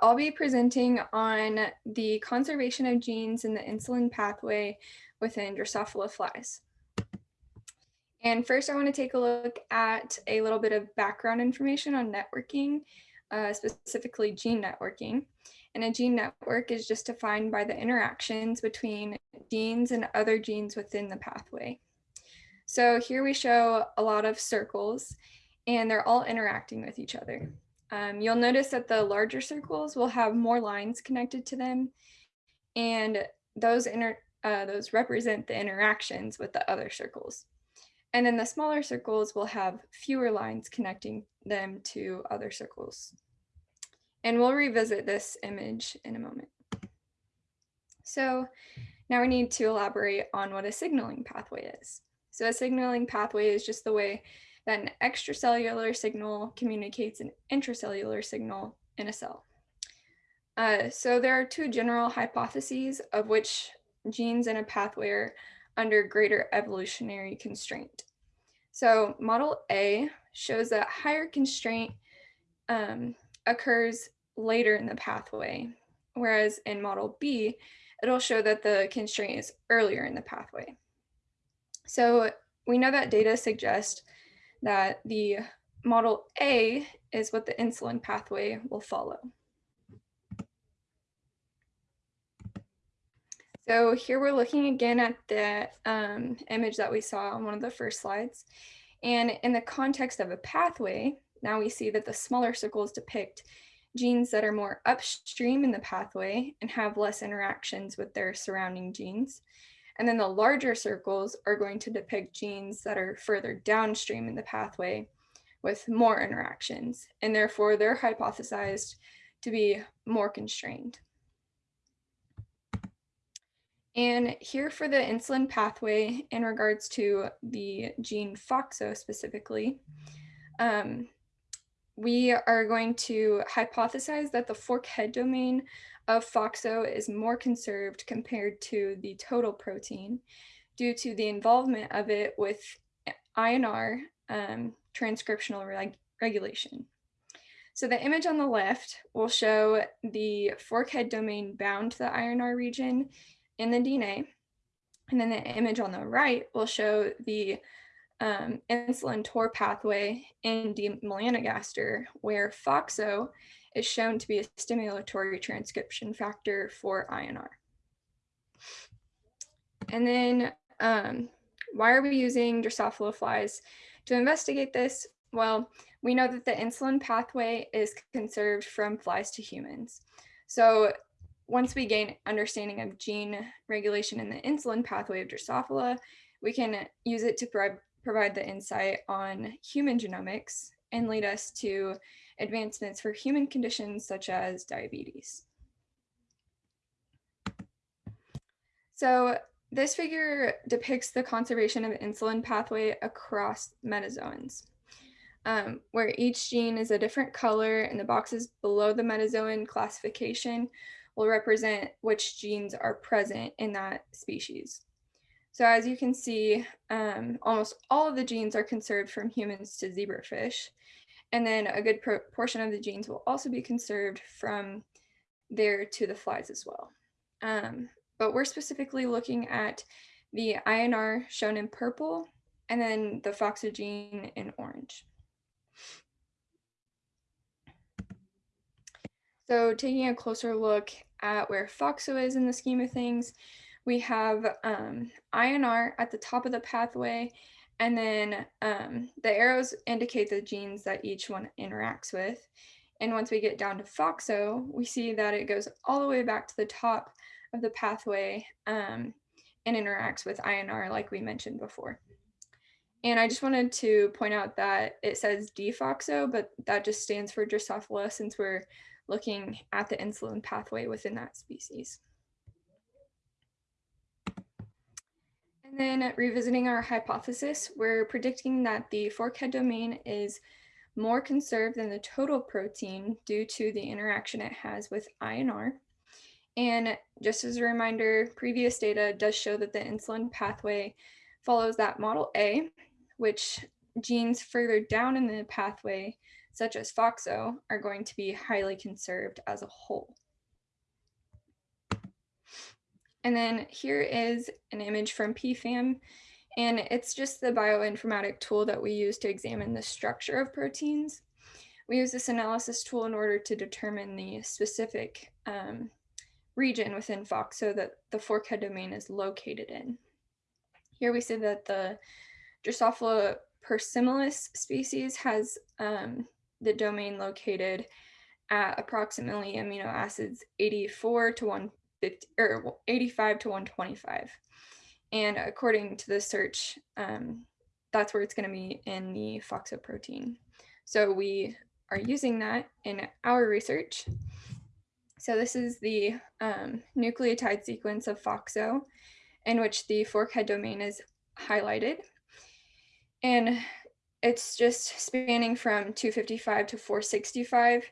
I'll be presenting on the conservation of genes in the insulin pathway within Drosophila flies. And first I wanna take a look at a little bit of background information on networking, uh, specifically gene networking. And a gene network is just defined by the interactions between genes and other genes within the pathway. So here we show a lot of circles and they're all interacting with each other. Um, you'll notice that the larger circles will have more lines connected to them and those, inter uh, those represent the interactions with the other circles. And then the smaller circles will have fewer lines connecting them to other circles. And we'll revisit this image in a moment. So now we need to elaborate on what a signaling pathway is. So a signaling pathway is just the way an extracellular signal communicates an intracellular signal in a cell. Uh, so there are two general hypotheses of which genes in a pathway are under greater evolutionary constraint. So model A shows that higher constraint um, occurs later in the pathway, whereas in model B, it'll show that the constraint is earlier in the pathway. So we know that data suggest that the model A is what the insulin pathway will follow. So here we're looking again at the um, image that we saw on one of the first slides. And in the context of a pathway, now we see that the smaller circles depict genes that are more upstream in the pathway and have less interactions with their surrounding genes. And then the larger circles are going to depict genes that are further downstream in the pathway with more interactions, and therefore they're hypothesized to be more constrained. And here for the insulin pathway in regards to the gene FOXO specifically, um, we are going to hypothesize that the fork head domain of FOXO is more conserved compared to the total protein due to the involvement of it with INR um, transcriptional reg regulation. So the image on the left will show the forkhead domain bound to the INR region in the DNA. And then the image on the right will show the um, insulin TOR pathway in D. melanogaster, where FOXO is shown to be a stimulatory transcription factor for INR. And then um, why are we using Drosophila flies to investigate this? Well, we know that the insulin pathway is conserved from flies to humans. So once we gain understanding of gene regulation in the insulin pathway of Drosophila, we can use it to pro provide the insight on human genomics and lead us to advancements for human conditions such as diabetes. So this figure depicts the conservation of the insulin pathway across metazoans, um, where each gene is a different color and the boxes below the metazoan classification will represent which genes are present in that species. So as you can see, um, almost all of the genes are conserved from humans to zebrafish. And then a good portion of the genes will also be conserved from there to the flies as well. Um, but we're specifically looking at the INR shown in purple and then the FOXO gene in orange. So taking a closer look at where FOXO is in the scheme of things, we have um, INR at the top of the pathway, and then um, the arrows indicate the genes that each one interacts with. And once we get down to FOXO, we see that it goes all the way back to the top of the pathway um, and interacts with INR like we mentioned before. And I just wanted to point out that it says DFOXO, but that just stands for Drosophila since we're looking at the insulin pathway within that species. And then revisiting our hypothesis, we're predicting that the forkhead domain is more conserved than the total protein due to the interaction it has with INR. And just as a reminder, previous data does show that the insulin pathway follows that model A, which genes further down in the pathway such as FOXO, are going to be highly conserved as a whole. And then here is an image from PFAM, and it's just the bioinformatic tool that we use to examine the structure of proteins. We use this analysis tool in order to determine the specific um, region within FOXO that the forkhead domain is located in. Here we see that the Drosophila persimilis species has um, the domain located at approximately amino acids 84 to 150 or 85 to 125. And according to the search, um, that's where it's going to be in the FOXO protein. So we are using that in our research. So this is the um, nucleotide sequence of FOXO in which the forkhead domain is highlighted. And it's just spanning from 255 to 465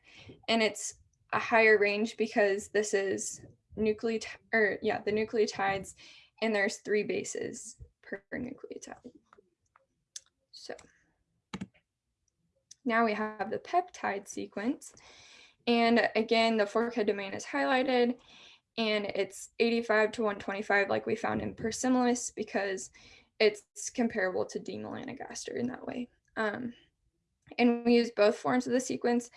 and it's a higher range because this is nucleotide or yeah the nucleotides and there's three bases per nucleotide so now we have the peptide sequence and again the forkhead domain is highlighted and it's 85 to 125 like we found in persimilis because it's comparable to D. melanogaster in that way. Um, and we use both forms of the sequence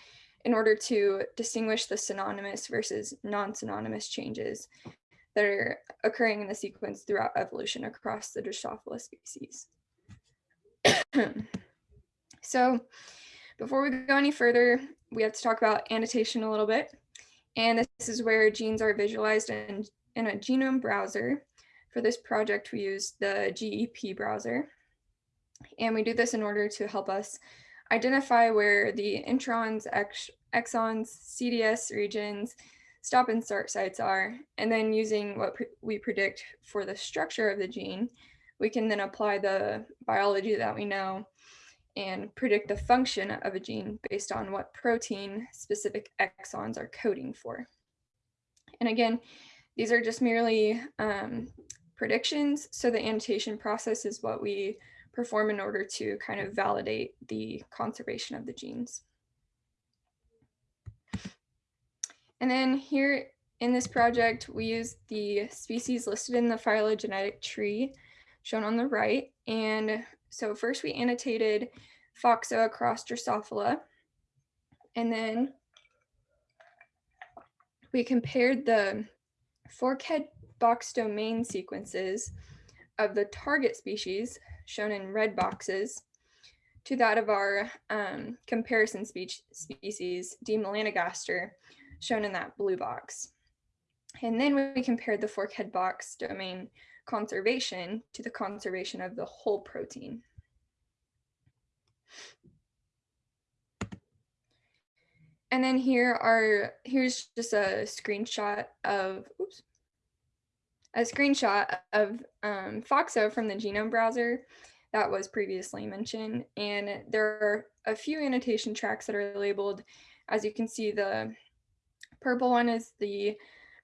in order to distinguish the synonymous versus non-synonymous changes that are occurring in the sequence throughout evolution across the Drosophila species. so before we go any further, we have to talk about annotation a little bit. And this is where genes are visualized in, in a genome browser. For this project, we use the GEP browser. And we do this in order to help us identify where the introns, ex exons, CDS regions, stop and start sites are, and then using what pre we predict for the structure of the gene, we can then apply the biology that we know and predict the function of a gene based on what protein specific exons are coding for. And again, these are just merely um, predictions. So the annotation process is what we perform in order to kind of validate the conservation of the genes. And then here in this project, we use the species listed in the phylogenetic tree shown on the right. And so first we annotated Foxo across Drosophila. And then we compared the forkhead box domain sequences of the target species shown in red boxes to that of our um, comparison speech species, D. melanogaster, shown in that blue box. And then we compared the forkhead box domain conservation to the conservation of the whole protein. And then here are, here's just a screenshot of, oops, a screenshot of um, FOXO from the genome browser that was previously mentioned. And there are a few annotation tracks that are labeled. As you can see, the purple one is the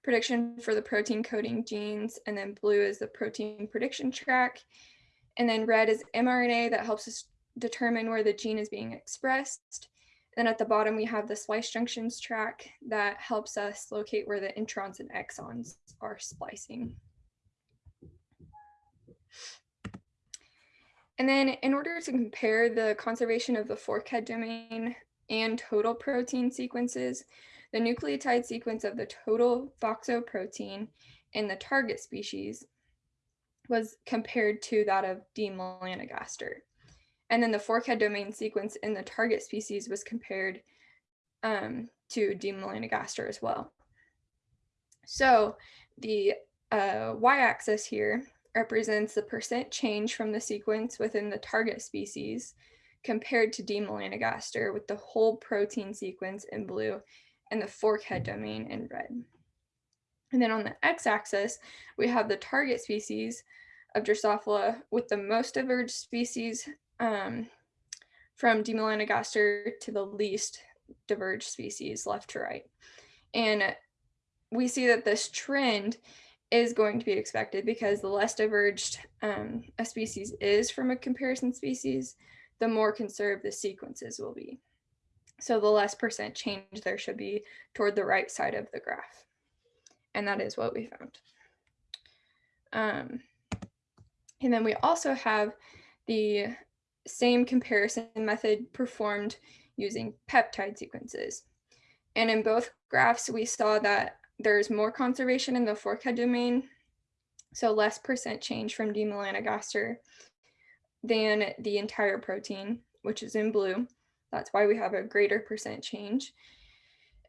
prediction for the protein coding genes, and then blue is the protein prediction track. And then red is mRNA that helps us determine where the gene is being expressed. Then at the bottom, we have the splice junctions track that helps us locate where the introns and exons are splicing. And then in order to compare the conservation of the fork head domain and total protein sequences, the nucleotide sequence of the total FOXO protein in the target species was compared to that of D. melanogaster. And then the fork head domain sequence in the target species was compared um, to D. melanogaster as well. So the uh, y-axis here represents the percent change from the sequence within the target species compared to D. melanogaster with the whole protein sequence in blue and the fork head domain in red. And then on the x-axis, we have the target species of Drosophila with the most diverged species um, from D. melanogaster to the least diverged species left to right. And we see that this trend is going to be expected because the less diverged um, a species is from a comparison species, the more conserved the sequences will be. So the less percent change there should be toward the right side of the graph. And that is what we found. Um, and then we also have the same comparison method performed using peptide sequences. And in both graphs, we saw that there's more conservation in the fork head domain, so less percent change from D. melanogaster than the entire protein, which is in blue. That's why we have a greater percent change.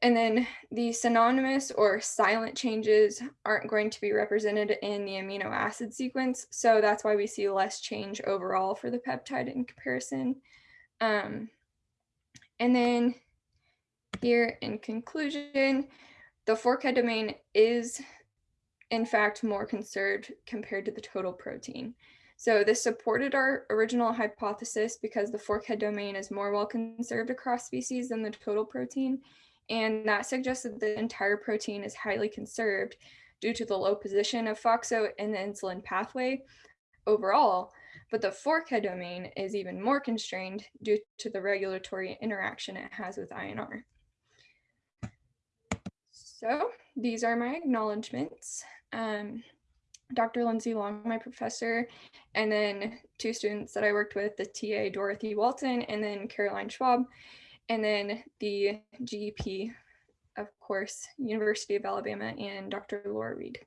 And then the synonymous or silent changes aren't going to be represented in the amino acid sequence. So that's why we see less change overall for the peptide in comparison. Um, and then here in conclusion, the fork head domain is in fact more conserved compared to the total protein. So this supported our original hypothesis because the fork head domain is more well conserved across species than the total protein. And that suggests that the entire protein is highly conserved due to the low position of FOXO in the insulin pathway overall. But the fork head domain is even more constrained due to the regulatory interaction it has with INR. So these are my acknowledgements. Um, Dr. Lindsay Long, my professor, and then two students that I worked with, the TA Dorothy Walton, and then Caroline Schwab, and then the GEP, of course, University of Alabama, and Dr. Laura Reed.